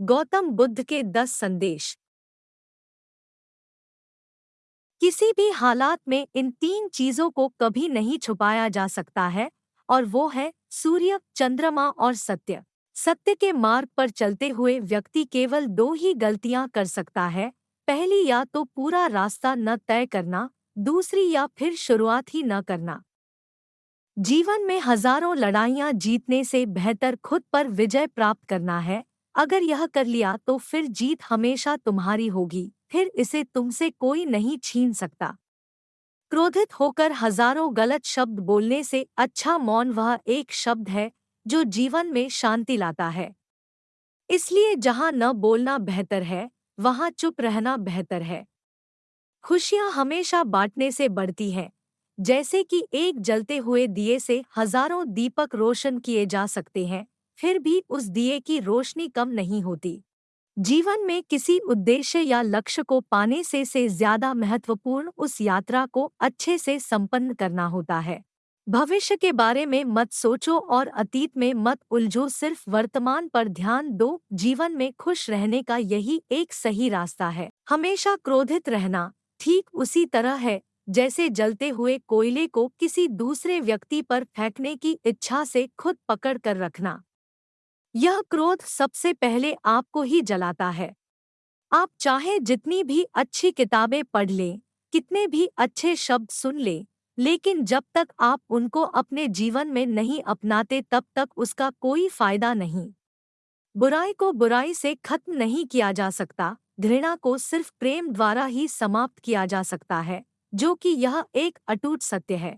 गौतम बुद्ध के दस संदेश। किसी भी हालात में इन तीन चीज़ों को कभी नहीं छुपाया जा सकता है, और वो है सूर्य, चंद्रमा और सत्य। सत्य के मार्ग पर चलते हुए व्यक्ति केवल दो ही गलतियाँ कर सकता है, पहली या तो पूरा रास्ता न तय करना, दूसरी या फिर शुरुआत ही न करना। जीवन में हज़ारों लड़ाइयाँ जीतने से बेहतर खुद पर विजय प्राप्त करना है अगर यह कर लिया तो फिर जीत हमेशा तुम्हारी होगी, फिर इसे तुमसे कोई नहीं छीन सकता। क्रोधित होकर हज़ारों गलत शब्द बोलने से अच्छा मौन वह एक शब्द है, जो जीवन में शांति लाता है। इसलिए जहाँ न बोलना बेहतर है, वहाँ चुप रहना बेहतर है। खुशियाँ हमेशा बांटने से बढ़ती हैं, जैसे कि एक जलते हुए दिए से हज़ारों दीपक रोशन किए जा सकते हैं। फिर भी उस दिए की रोशनी कम नहीं होती। जीवन में किसी उद्देश्य या लक्ष्य को पाने से से ज़्यादा महत्वपूर्ण उस यात्रा को अच्छे से संपन्न करना होता है। भविष्य के बारे में मत सोचो और अतीत में मत उलझो, सिर्फ़ वर्तमान पर ध्यान दो। जीवन में खुश रहने का यही एक सही रास्ता है। हमेशा क्रोधित रहना ठीक उसी तरह है, जैसे जलते हुए कोयले को किसी दूसरे व्यक्ति पर फेंकने की इच्छा से खुद पकड़ कर रखना। यह क्रोध सबसे पहले आपको ही जलाता है। आप चाहे जितनी भी अच्छी किताबें पढ़ लें, कितने भी अच्छे शब्द सुन लें, लेकिन जब तक आप उनको अपने जीवन में नहीं अपनाते, तब तक उसका कोई फ़ायदा नहीं। बुराई को बुराई से खत्म नहीं किया जा सकता, घृणा को सिर्फ़ प्रेम द्वारा ही समाप्त किया जा सकता है, जो कि यह एक अटूट सत्य है।